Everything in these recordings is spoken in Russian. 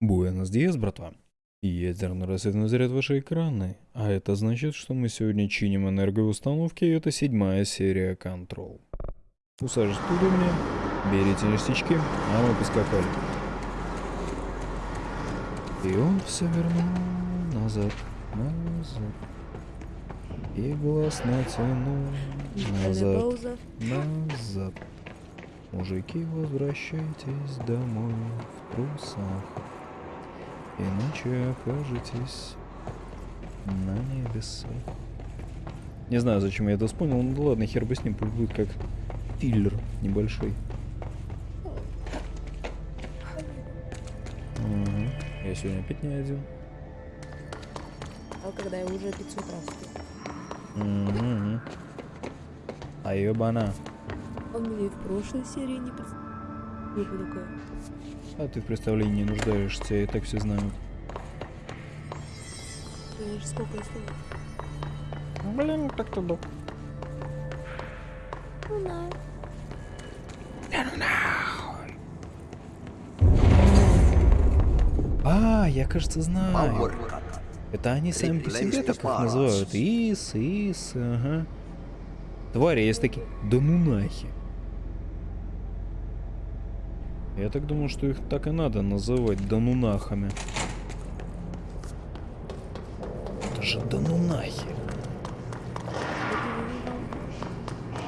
Буэнос Диас, братва. Ядерный рассветный заряд ваши экраны. А это значит, что мы сегодня чиним энергоустановки, и это седьмая серия Control. Усаживайтесь удобнее, берите ништячки, а мы поскакали. И он все вернул назад, назад. И глаз натянул назад, назад. Мужики, возвращайтесь домой в трусах. Иначе окажетесь на небесах. Не знаю, зачем я это вспомнил, ну ладно, хер бы с ним, пусть будет как филлер небольшой. Угу. Я сегодня опять не один. А когда я уже 500 раз. Угу. А ебана. Он мне в прошлой серии не представил. такое. А ты в представлении не нуждаешься, и так все знают. Сколько? Блин, так то. Ну да. А, я, кажется, знаю. Это они сами по себе так их называют. Ис, ис, ага. Твари есть такие. Да ну Я так думаю, что их так и надо называть данунахами. Это же данунахи.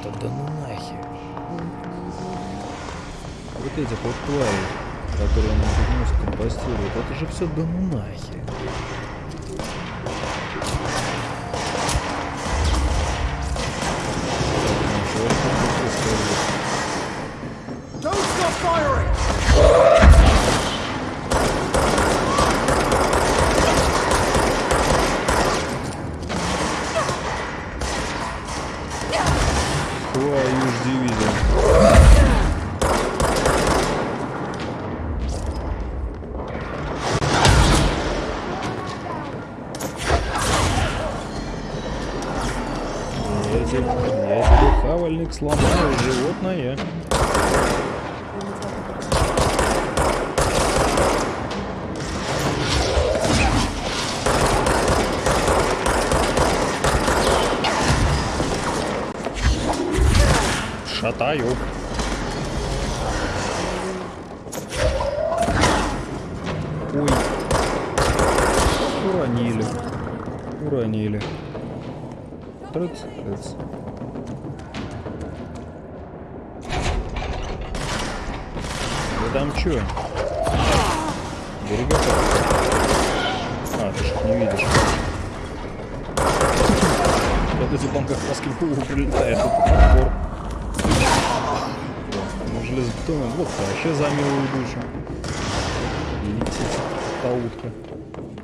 Это данунахи. Вот эти вот твари, которые на мост компостируют, это же все данунахи. Шатаю. Ой. Уронили. Уронили. Трыц, трыц. Вы там чё? Берега А, ты ж не видишь. Вот эти там как раз к голову прилетает Ну, железобетонный блок вообще за милую душу. Летит та утка.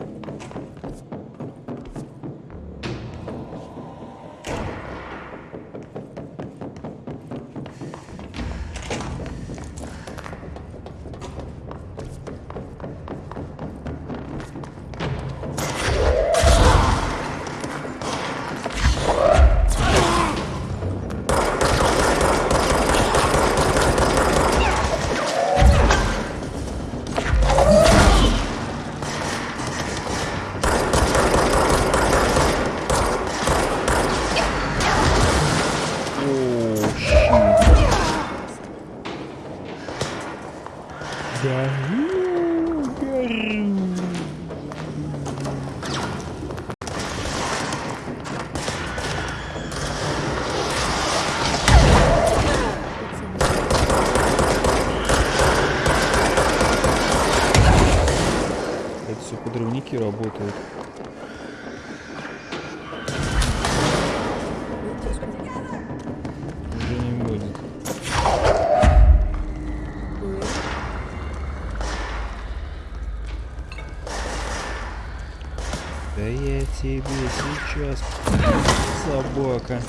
Подрывники работают. Уже не будет. Да я тебе сейчас, собака.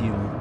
Сина. Ну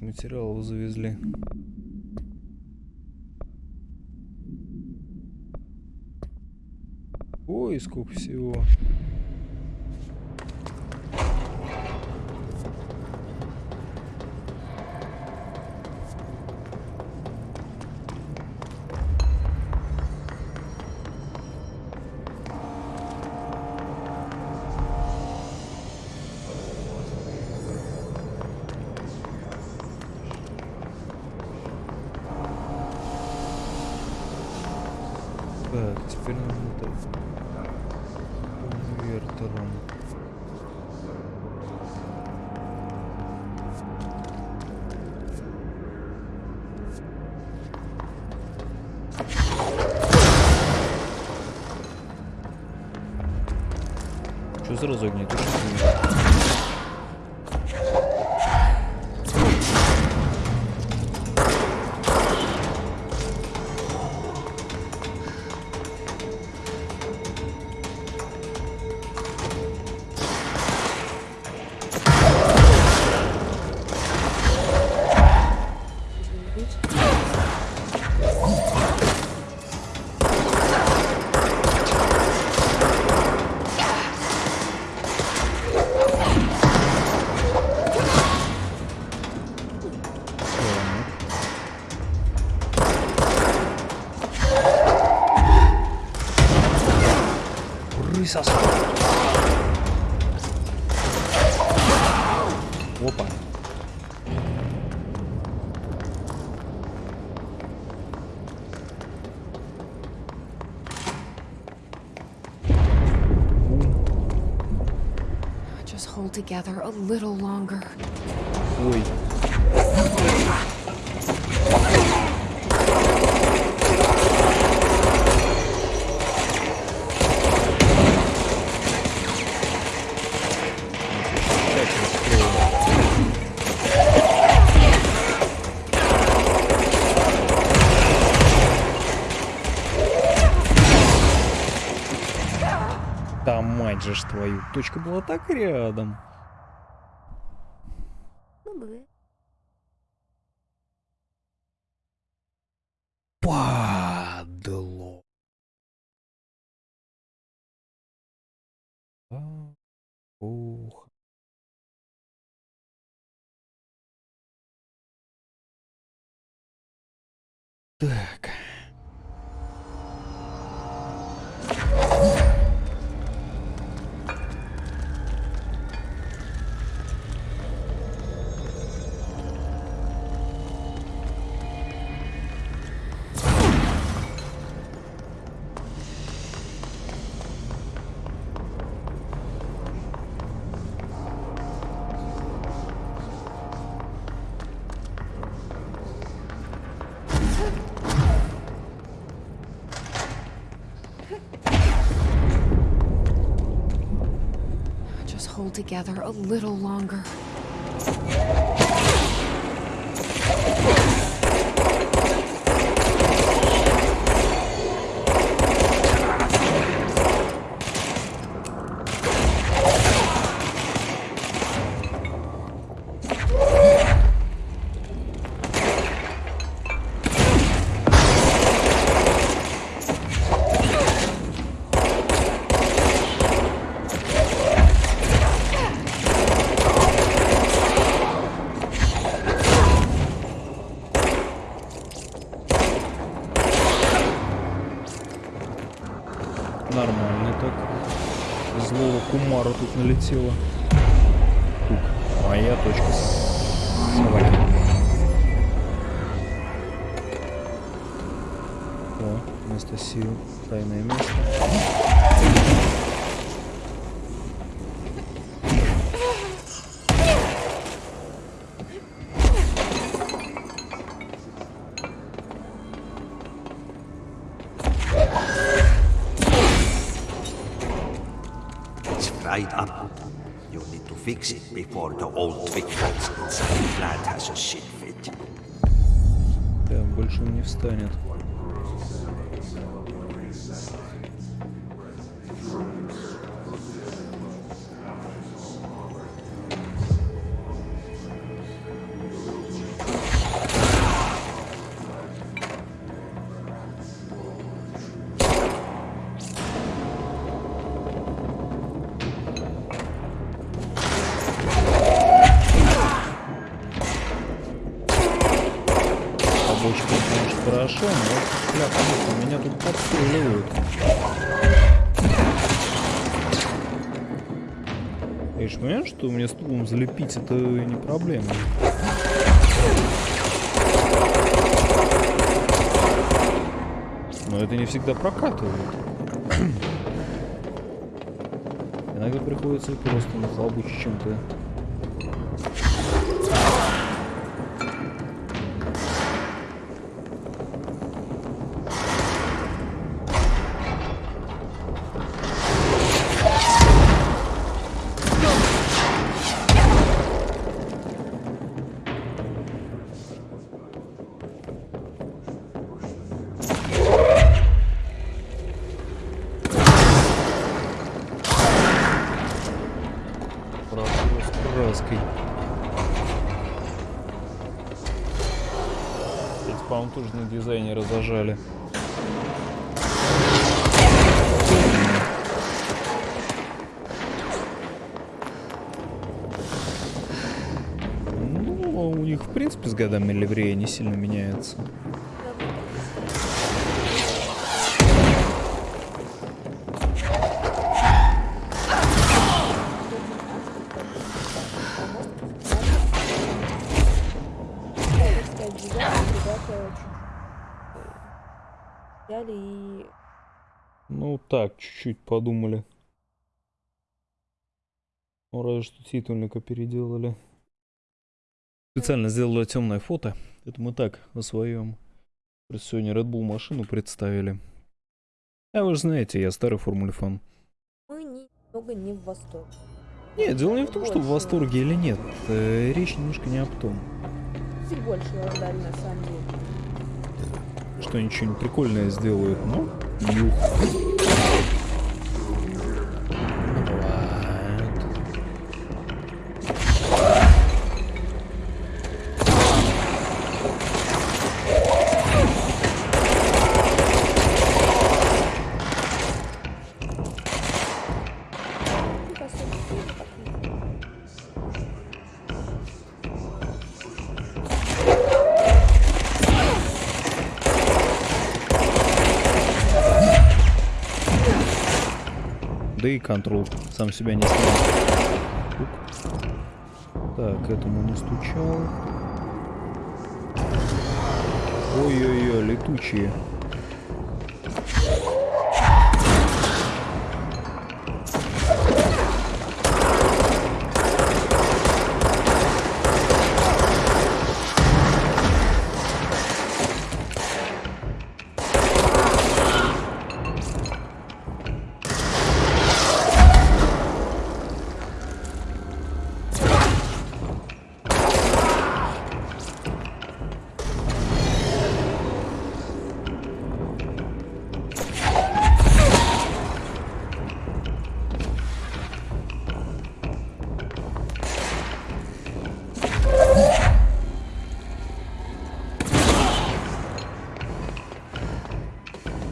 материалов завезли. Ой, сколько всего. Так, теперь надо конвертером. Что сразу огнетушитель? Рысос. Опа. Just hold together a little longer. Ой. Мать же ж твою, точка была так рядом. Ну. Падло. А, Ух. Так. Together a little longer. Налетело. fried up. You need to fix it before the old twig nuts inside the plant has a shit fit. Да, больше он не встанет. Что мне стулом залепить это не проблема. Но это не всегда прокатывает. Иногда приходится просто нахлобучить чем-то. Зажали. Ну, у них, в принципе, с годами ливрея не сильно меняется. Сказать, взяли и Ну, так, чуть-чуть подумали. Ну, разве что титульника переделали. Специально сделали темное фото. Это мы так, о своем. Сегодня Red Bull машину представили. А вы же знаете, я старый формуле фан. мы не- немного не в восторге. Нет, дело не в том, что в восторге или нет. Э, Речь немножко не об том. Чуть больше ожидали на самом деле. Что они что-нибудь прикольное сделают, но... Нюх. Да и контрол сам себя не. Тук. Так, этому настучал. Ой-ой-ой, летучие.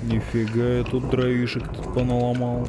Нифига я тут дровишек тут поналомал.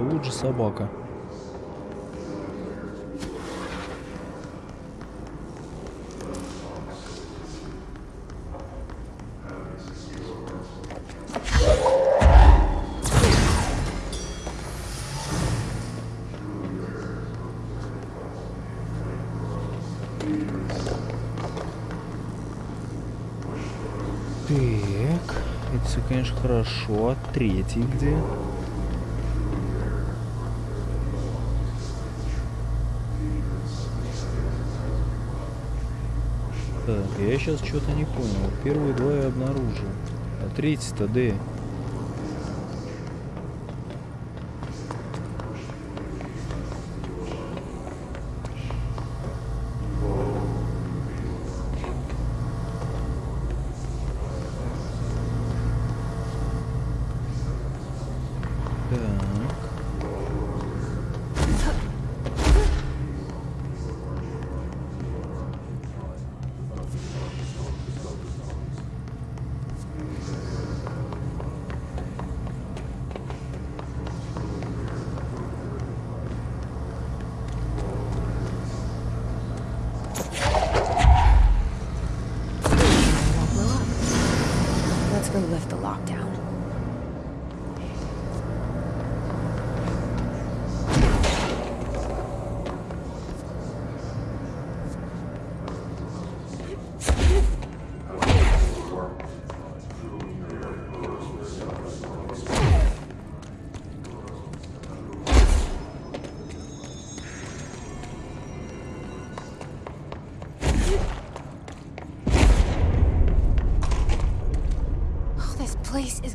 Вот же собака. Так, это все, конечно, хорошо. А третий где? Я сейчас что-то не понял. Первые два я обнаружил. А третий-то где?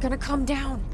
Gonna come down.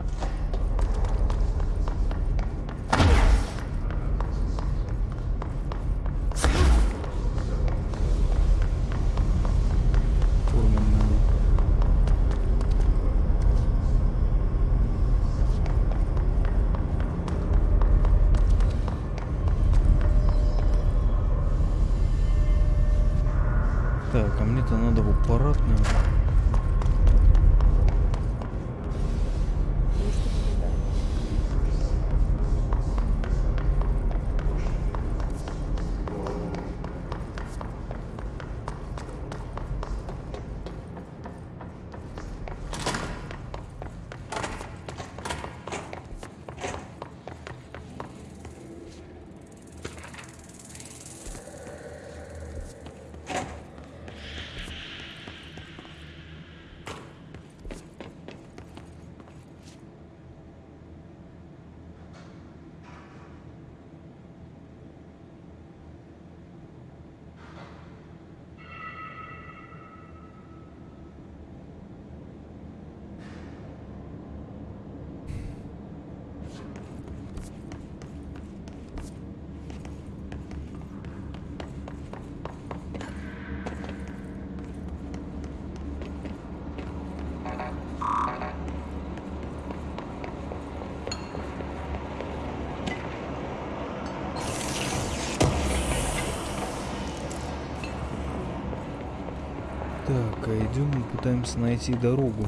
Идем и пытаемся найти дорогу.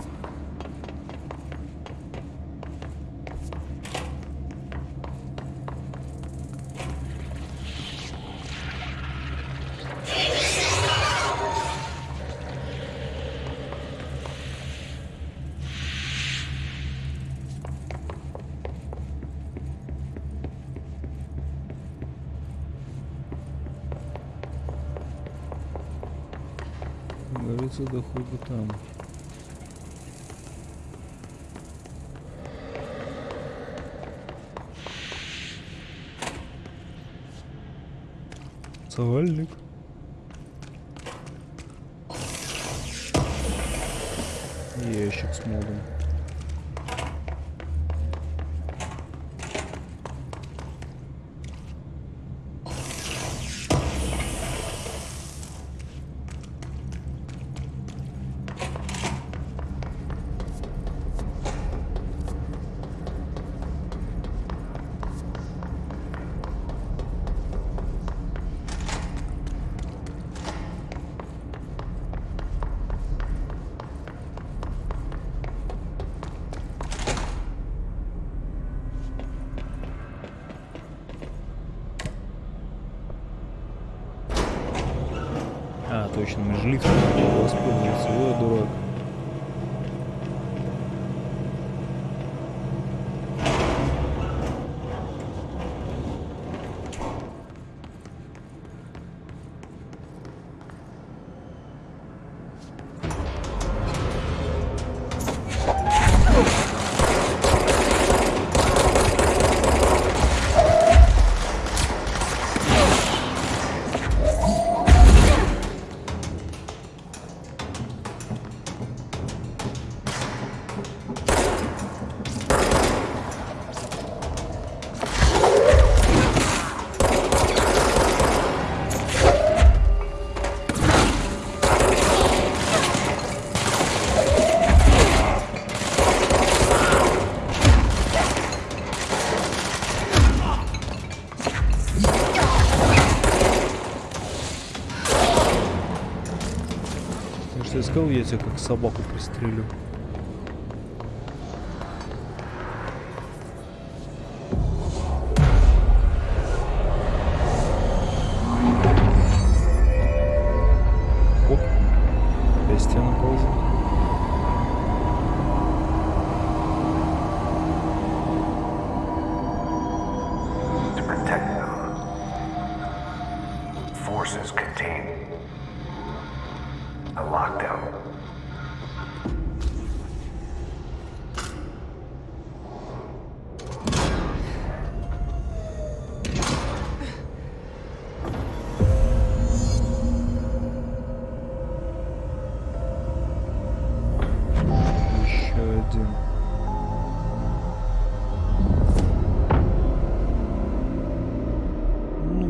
Кажется, да хуй бы там. Савальник. Ящик с модом. Искал, я тебя как собаку пристрелю.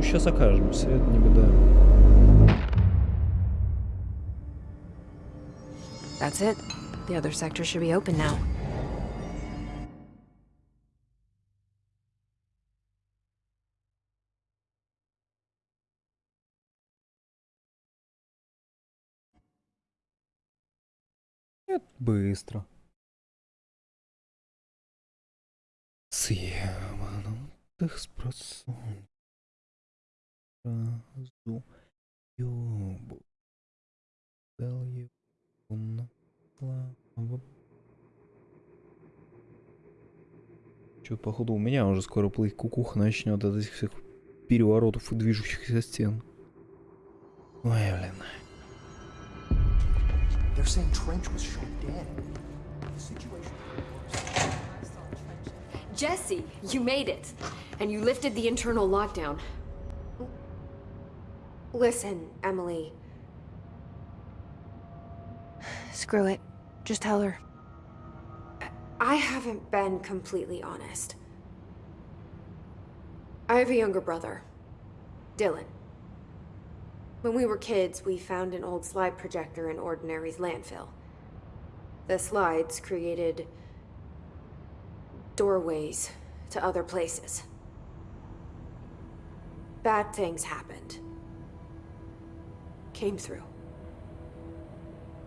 Сейчас окажемся, это не беда. That's it. The other sector should be open now. Это быстро. Съеманутых спросонь. Сразу ёбу. Дал его на славу. Чё, походу, у меня уже скоро плыть кукуха начнет от этих всех переворотов и движущихся стен. Ой, блин. They're saying Trench was shot dead. The situation. Jesse, you made it. And you lifted the internal lockdown. Listen, Emily. Screw it. Just tell her. I haven't been completely honest. I have a younger brother, Dylan. When we were kids, we found an old slide projector in Ordinary's landfill. The slides created doorways to other places. Bad things happened. Came through.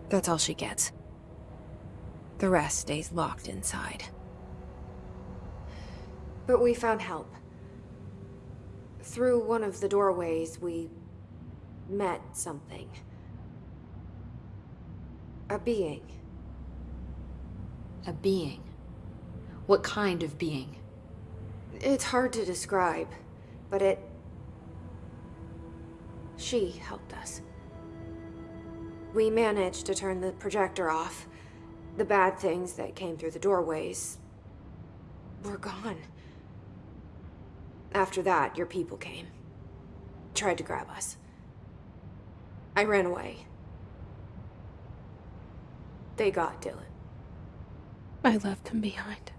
That's all she gets. The rest stays locked inside. But we found help. Through one of the doorways, we met something. A being. A being. What kind of being? It's hard to describe, but it. She helped us. We managed to turn the projector off. The bad things that came through the doorways were gone. After that, your people came. Tried to grab us. I ran away. They got Dylan. I left him behind.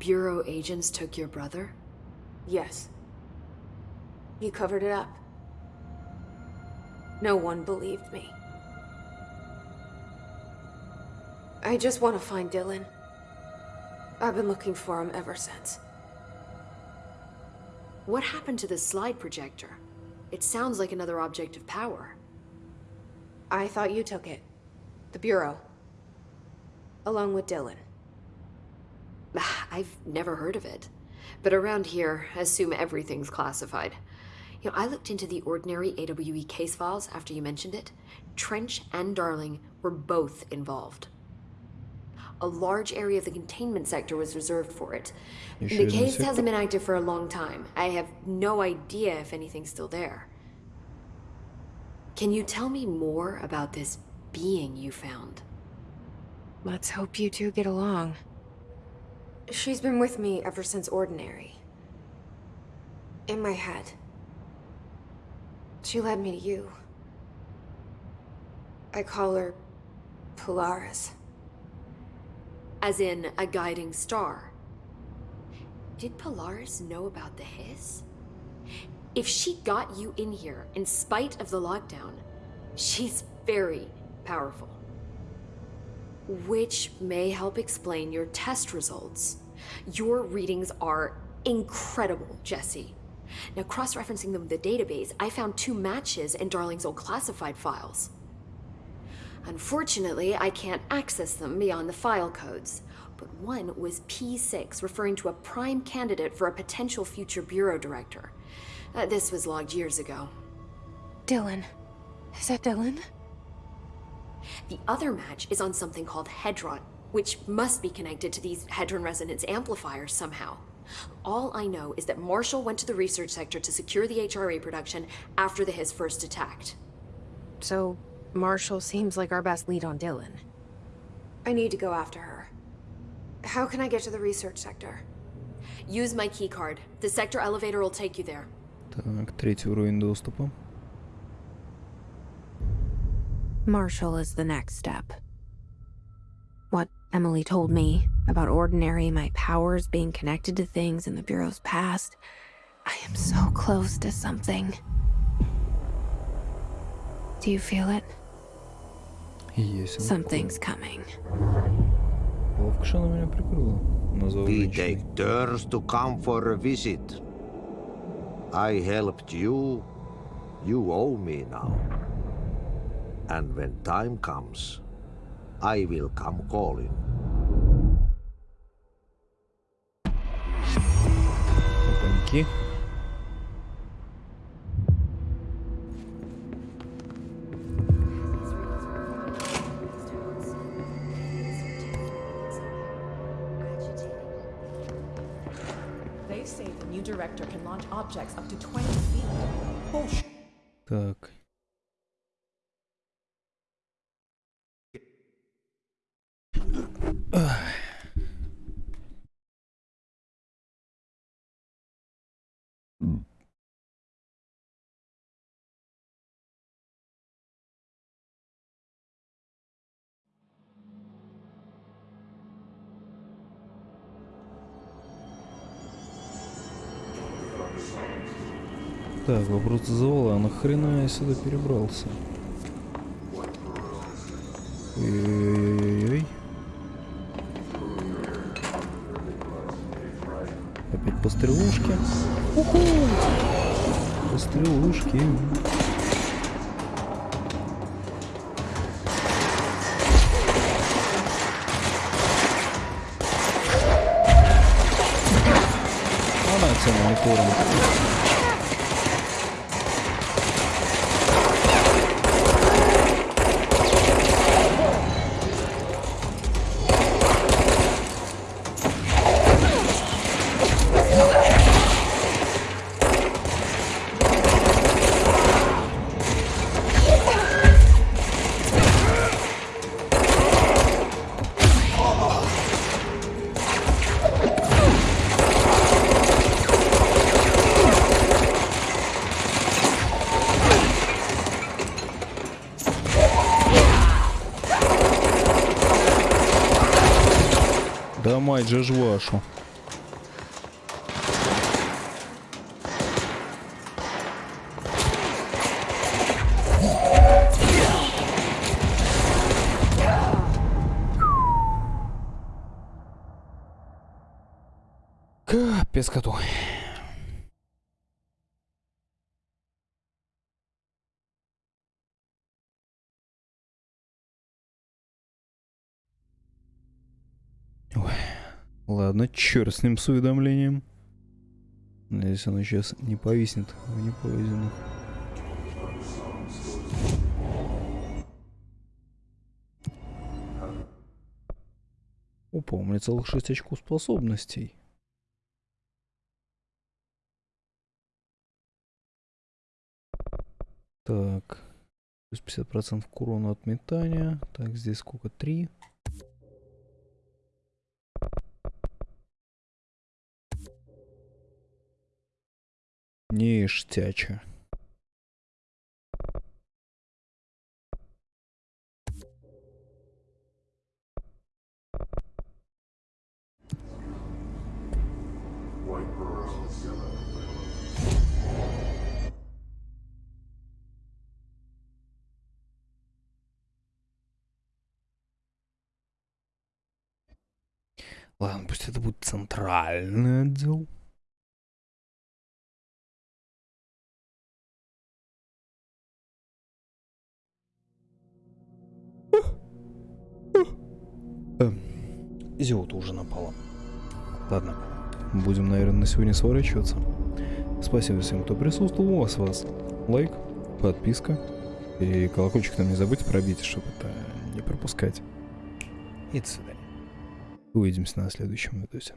Bureau agents took your brother? Yes. He covered it up. No one believed me. I just want to find Dylan. I've been looking for him ever since. What happened to the slide projector? It sounds like another object of power. I thought you took it. The Bureau. Along with Dylan. Ah, I've never heard of it. But around here, I assume everything's classified. You know, I looked into the ordinary AWE case files after you mentioned it. Trench and Darling were both involved. A large area of the containment sector was reserved for it. The case hasn't been active for a long time. I have no idea if anything's still there. Can you tell me more about this being you found? Let's hope you two get along. She's been with me ever since Ordinary. In my head. She led me to you. I call her Polaris. As in a guiding star. Did Polaris know about the hiss? If she got you in here in spite of the lockdown, she's very powerful. Which may help explain your test results. Your readings are incredible, Jesse. Now, cross referencing them with the database, I found two matches in Darling's old classified files. Unfortunately, I can't access them beyond the file codes. But one was P6, referring to a prime candidate for a potential future bureau director. Uh, this was logged years ago. Dylan. Is that Dylan? The other match is on something called Hedron, which must be connected to these Hedron resonance amplifiers somehow. All I know is that Marshall went to the research sector to secure the HRA production after the HIS first attacked. So, Marshall seems like our best lead on Dylan. I need to go after her. How can I get to the research sector? Use my keycard. The sector elevator will take you there. Так, третий уровень доступа. Marshall is the next step. What Emily told me about Ordinary, my powers being connected to things in the Bureau's past, I am so close to something. Do you feel it? Есть. Something's coming. Ловко же она меня прикрыла. Назвал We женщиной. take turns to come for a visit. I helped you. You owe me now. And when time comes, I will come calling. Опаньки. They Вопрос зазывала, а нахрена я сюда перебрался? Ой-ой-ой-ой-ой. Опять по стрелушке. Уху! По мать же ж вашу. Капец коту. Ладно, черт с ним с уведомлением. Надеюсь, оно сейчас не повиснет в непоизненных. Опа, у меня целых 6 очков способностей. Так, плюс 50% к урону от метания. Так, здесь сколько? 3. Ништяча. Ладно, пусть это будет центральный отдел. Зиота уже напала. Ладно, будем, наверное, на сегодня сворачиваться. Спасибо всем, кто присутствовал. У вас вас лайк, подписка и колокольчик там не забудьте пробить, чтобы это не пропускать. И до свидания. Увидимся на следующем видосе.